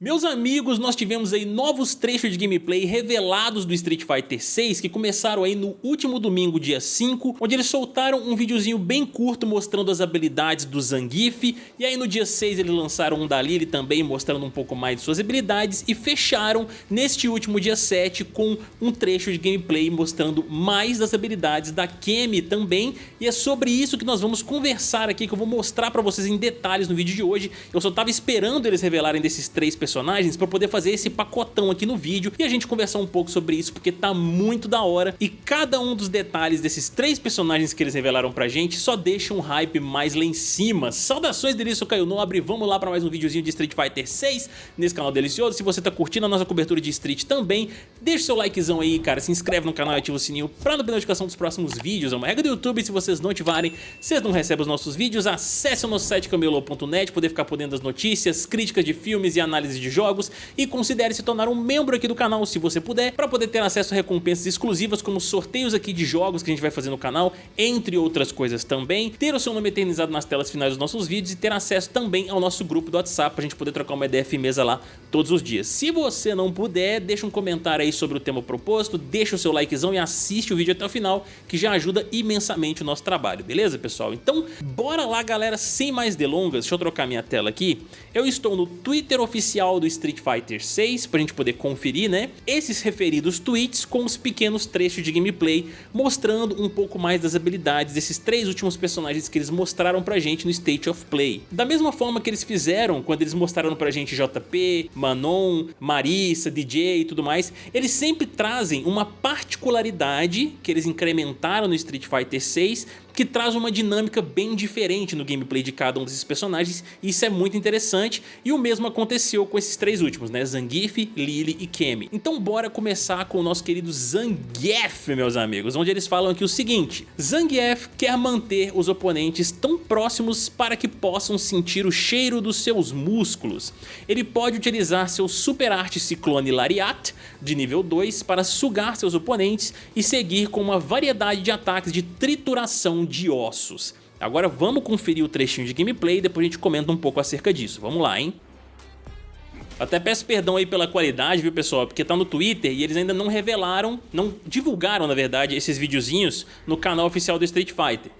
Meus amigos, nós tivemos aí novos trechos de gameplay revelados do Street Fighter 6 que começaram aí no último domingo, dia 5, onde eles soltaram um videozinho bem curto mostrando as habilidades do Zangief, e aí no dia 6 eles lançaram um da Lily também mostrando um pouco mais de suas habilidades e fecharam neste último dia 7 com um trecho de gameplay mostrando mais das habilidades da Kemi também, e é sobre isso que nós vamos conversar aqui, que eu vou mostrar pra vocês em detalhes no vídeo de hoje. Eu só tava esperando eles revelarem desses três personagens personagens para poder fazer esse pacotão aqui no vídeo e a gente conversar um pouco sobre isso porque tá muito da hora e cada um dos detalhes desses três personagens que eles revelaram pra gente só deixa um hype mais lá em cima. Saudações delícia, eu Caio Nobre, vamos lá para mais um videozinho de Street Fighter 6 nesse canal delicioso. Se você tá curtindo a nossa cobertura de Street também, deixa seu likezão aí, cara, se inscreve no canal e ativa o sininho pra não perder notificação dos próximos vídeos. É uma regra do YouTube, se vocês não ativarem, vocês não recebem os nossos vídeos. Acesse o nosso site camelo.net, poder ficar por dentro das notícias, críticas de filmes e análises de jogos e considere se tornar um membro aqui do canal se você puder, para poder ter acesso a recompensas exclusivas como sorteios aqui de jogos que a gente vai fazer no canal, entre outras coisas também, ter o seu nome eternizado nas telas finais dos nossos vídeos e ter acesso também ao nosso grupo do WhatsApp para a gente poder trocar uma ideia mesa lá todos os dias. Se você não puder, deixa um comentário aí sobre o tema proposto, deixa o seu likezão e assiste o vídeo até o final, que já ajuda imensamente o nosso trabalho, beleza pessoal? Então bora lá galera, sem mais delongas, deixa eu trocar minha tela aqui, eu estou no Twitter oficial oficial do Street Fighter 6 pra gente poder conferir, né? Esses referidos tweets com os pequenos trechos de gameplay mostrando um pouco mais das habilidades desses três últimos personagens que eles mostraram pra gente no State of Play. Da mesma forma que eles fizeram quando eles mostraram pra gente JP, Manon, Marissa, DJ e tudo mais, eles sempre trazem uma particularidade que eles incrementaram no Street Fighter 6 que traz uma dinâmica bem diferente no gameplay de cada um desses personagens e isso é muito interessante e o mesmo aconteceu com esses três últimos, né? Zangief, Lily e Kemi. Então bora começar com o nosso querido Zangief, meus amigos, onde eles falam aqui o seguinte, Zangief quer manter os oponentes tão próximos para que possam sentir o cheiro dos seus músculos. Ele pode utilizar seu Super Arte Ciclone Lariat de nível 2 para sugar seus oponentes e seguir com uma variedade de ataques de trituração de ossos. Agora vamos conferir o trechinho de gameplay e depois a gente comenta um pouco acerca disso. Vamos lá, hein? Até peço perdão aí pela qualidade, viu pessoal, porque tá no Twitter e eles ainda não revelaram, não divulgaram na verdade esses videozinhos no canal oficial do Street Fighter.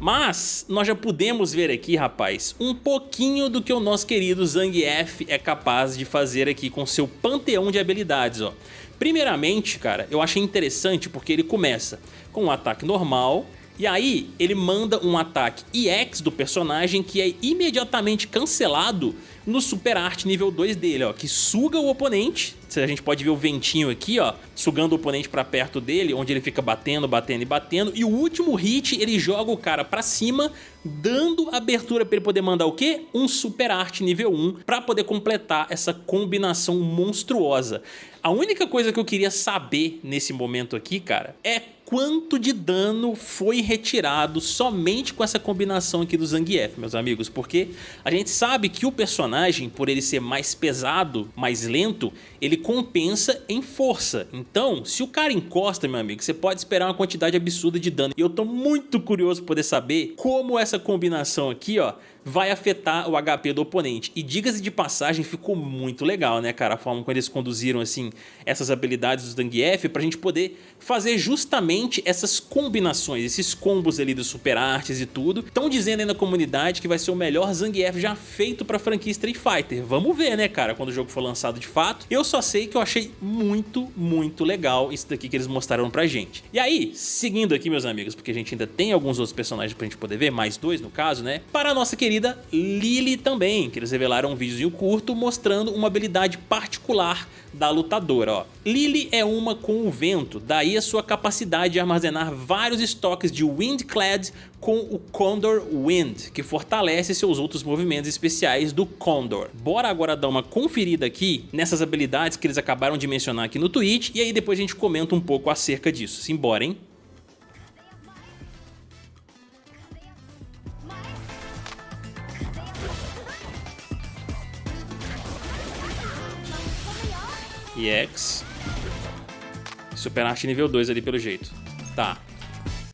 Mas nós já pudemos ver aqui, rapaz, um pouquinho do que o nosso querido Zangief é capaz de fazer aqui com seu panteão de habilidades, ó. Primeiramente, cara, eu achei interessante porque ele começa com um ataque normal, e aí ele manda um ataque EX do personagem que é imediatamente cancelado no Super Art nível 2 dele, ó, que suga o oponente, a gente pode ver o ventinho aqui, ó, sugando o oponente pra perto dele, onde ele fica batendo, batendo e batendo, e o último hit ele joga o cara pra cima, dando abertura pra ele poder mandar o quê? Um Super Art nível 1 pra poder completar essa combinação monstruosa. A única coisa que eu queria saber nesse momento aqui, cara, é quanto de dano foi retirado somente com essa combinação aqui do Zangief, meus amigos, porque a gente sabe que o personagem, por ele ser mais pesado, mais lento, ele compensa em força. Então, se o cara encosta, meu amigo, você pode esperar uma quantidade absurda de dano. E eu tô muito curioso por poder saber como essa combinação aqui, ó, vai afetar o HP do oponente. E diga-se de passagem, ficou muito legal, né, cara? A forma como eles conduziram, assim, essas habilidades do Zangief pra gente poder fazer justamente essas combinações, esses combos ali dos super artes e tudo. Estão dizendo aí na comunidade que vai ser o melhor Zangief já feito pra franquia Street Fighter. Vamos ver, né, cara, quando o jogo for lançado de fato. Eu só sei que eu achei muito, muito legal isso daqui que eles mostraram pra gente. E aí, seguindo aqui, meus amigos, porque a gente ainda tem alguns outros personagens pra gente poder ver, mais dois no caso, né? Para a nossa querida querida Lily também, que eles revelaram um vídeo curto mostrando uma habilidade particular da lutadora. Ó. Lily é uma com o vento, daí a sua capacidade de armazenar vários estoques de Windclad com o Condor Wind, que fortalece seus outros movimentos especiais do Condor. Bora agora dar uma conferida aqui nessas habilidades que eles acabaram de mencionar aqui no tweet e aí depois a gente comenta um pouco acerca disso. Simbora, hein? EX. Super Arte nível 2 ali pelo jeito. Tá.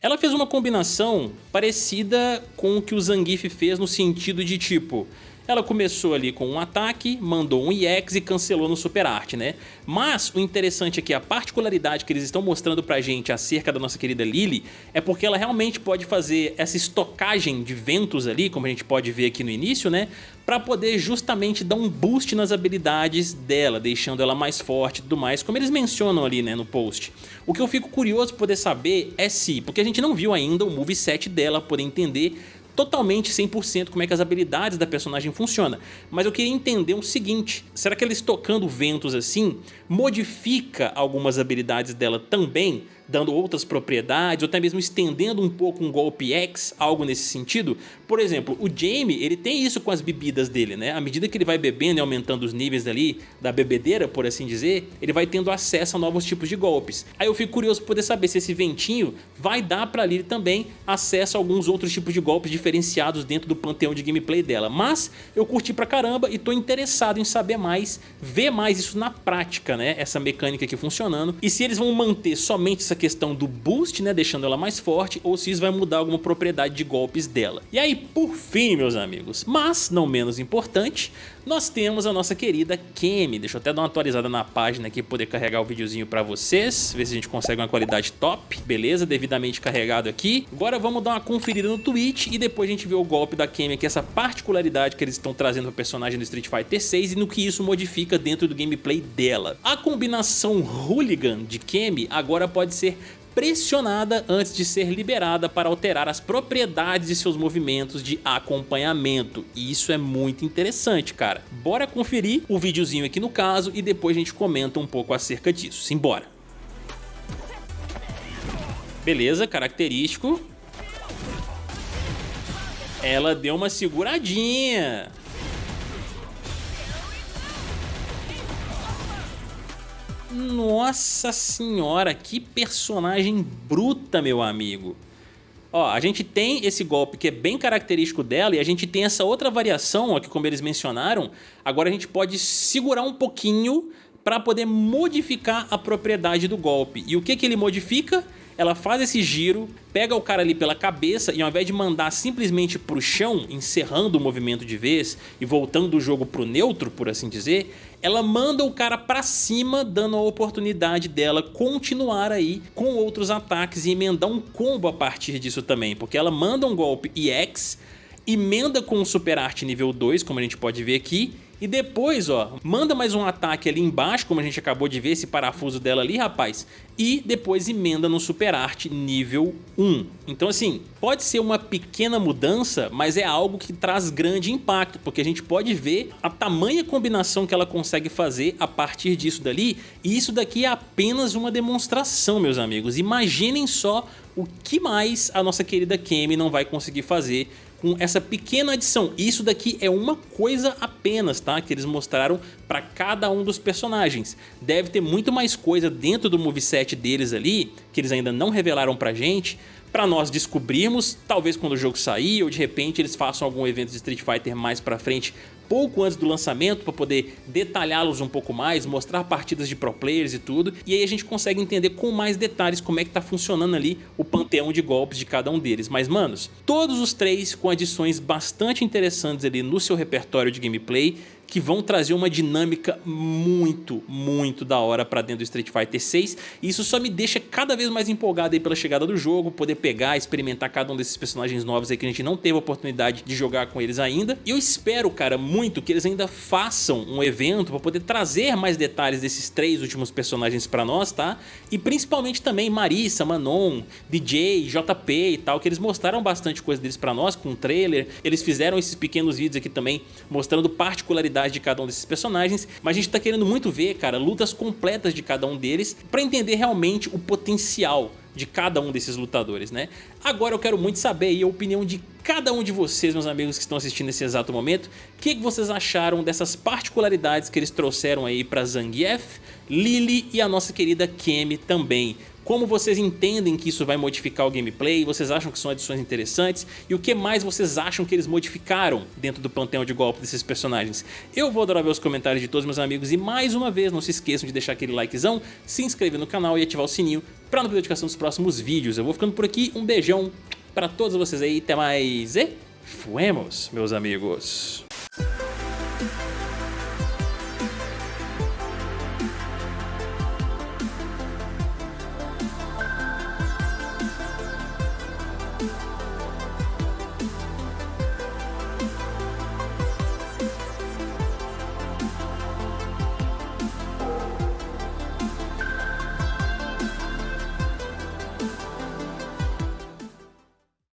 Ela fez uma combinação parecida com o que o Zangief fez no sentido de tipo... ela começou ali com um ataque, mandou um EX e cancelou no Super Art, né? Mas o interessante aqui, a particularidade que eles estão mostrando pra gente acerca da nossa querida Lily, é porque ela realmente pode fazer essa estocagem de ventos ali, como a gente pode ver aqui no início, né? Pra poder justamente dar um boost nas habilidades dela, deixando ela mais forte e tudo mais, como eles mencionam ali, né, no post. O que eu fico curioso poder saber é se, porque a gente não viu ainda o moveset dela, poder entender totalmente 100% como é que as habilidades da personagem funcionam. Mas eu queria entender o seguinte, será que ela estocando ventos assim modifica algumas habilidades dela também? Dando outras propriedades, ou até mesmo estendendo um pouco um golpe X, algo nesse sentido. Por exemplo, o Jamie, ele tem isso com as bebidas dele, né? À medida que ele vai bebendo e aumentando os níveis ali da bebedeira, por assim dizer, ele vai tendo acesso a novos tipos de golpes. Aí eu fico curioso por poder saber se esse ventinho vai dar pra Lily também acesso a alguns outros tipos de golpes diferenciados dentro do panteão de gameplay dela. Mas eu curti pra caramba e tô interessado em saber mais, ver mais isso na prática, né? Essa mecânica aqui funcionando. E se eles vão manter somente essa essa questão do boost, né, deixando ela mais forte, ou se isso vai mudar alguma propriedade de golpes dela. E aí, por fim, meus amigos, mas não menos importante, nós temos a nossa querida Kemi. Deixa eu até dar uma atualizada na página aqui, poder carregar o videozinho pra vocês, ver se a gente consegue uma qualidade top. Beleza, devidamente carregado aqui. Agora vamos dar uma conferida no Twitch e depois a gente vê o golpe da Kemi aqui, essa particularidade que eles estão trazendo pro personagem do Street Fighter 6 e no que isso modifica dentro do gameplay dela. A combinação Hooligan de Kemi agora pode ser pressionada antes de ser liberada para alterar as propriedades de seus movimentos de acompanhamento. E isso é muito interessante, cara. Bora conferir o videozinho aqui no caso e depois a gente comenta um pouco acerca disso. Simbora! Beleza, característico. Ela deu uma seguradinha. Nossa senhora, que personagem bruta, meu amigo. Ó, a gente tem esse golpe que é bem característico dela e a gente tem essa outra variação, ó, que como eles mencionaram, agora a gente pode segurar um pouquinho para poder modificar a propriedade do golpe. E o que, que ele modifica? Ela faz esse giro, pega o cara ali pela cabeça e ao invés de mandar simplesmente pro chão, encerrando o movimento de vez e voltando o jogo pro neutro, por assim dizer, ela manda o cara pra cima, dando a oportunidade dela continuar aí com outros ataques e emendar um combo a partir disso também, porque ela manda um golpe EX, emenda com o Super Art nível 2, como a gente pode ver aqui, e depois, ó, manda mais um ataque ali embaixo, como a gente acabou de ver, esse parafuso dela ali, rapaz. E depois emenda no Super Art nível 1. Então assim, pode ser uma pequena mudança, mas é algo que traz grande impacto, porque a gente pode ver a tamanha combinação que ela consegue fazer a partir disso dali. E isso daqui é apenas uma demonstração, meus amigos. Imaginem só o que mais a nossa querida Kemi não vai conseguir fazer com essa pequena adição. Isso daqui é uma coisa apenas, tá? Que eles mostraram para cada um dos personagens. Deve ter muito mais coisa dentro do moveset deles ali, que eles ainda não revelaram pra gente, para nós descobrirmos, talvez quando o jogo sair ou de repente eles façam algum evento de Street Fighter mais pra frente pouco antes do lançamento para poder detalhá-los um pouco mais, mostrar partidas de pro players e tudo, e aí a gente consegue entender com mais detalhes como é que tá funcionando ali o panteão de golpes de cada um deles. Mas manos, todos os três com adições bastante interessantes ali no seu repertório de gameplay, que vão trazer uma dinâmica muito, muito da hora pra dentro do Street Fighter 6 e isso só me deixa cada vez mais empolgado aí pela chegada do jogo, poder pegar, experimentar cada um desses personagens novos aí que a gente não teve a oportunidade de jogar com eles ainda. E eu espero, cara, muito que eles ainda façam um evento pra poder trazer mais detalhes desses três últimos personagens pra nós, tá? E principalmente também Marissa, Manon, DJ, JP e tal, que eles mostraram bastante coisa deles pra nós com o trailer. Eles fizeram esses pequenos vídeos aqui também mostrando particularidades de cada um desses personagens, mas a gente tá querendo muito ver, cara, lutas completas de cada um deles para entender realmente o potencial de cada um desses lutadores, né? Agora eu quero muito saber a opinião de cada um de vocês, meus amigos que estão assistindo nesse exato momento, o que, que vocês acharam dessas particularidades que eles trouxeram aí para Zangief, Lily e a nossa querida Kemi também. Como vocês entendem que isso vai modificar o gameplay? Vocês acham que são adições interessantes? E o que mais vocês acham que eles modificaram dentro do panteão de golpe desses personagens? Eu vou adorar ver os comentários de todos meus amigos e mais uma vez não se esqueçam de deixar aquele likezão, se inscrever no canal e ativar o sininho para não perder notificação dos próximos vídeos. Eu vou ficando por aqui, um beijão para todos vocês aí, até mais e fuemos, meus amigos!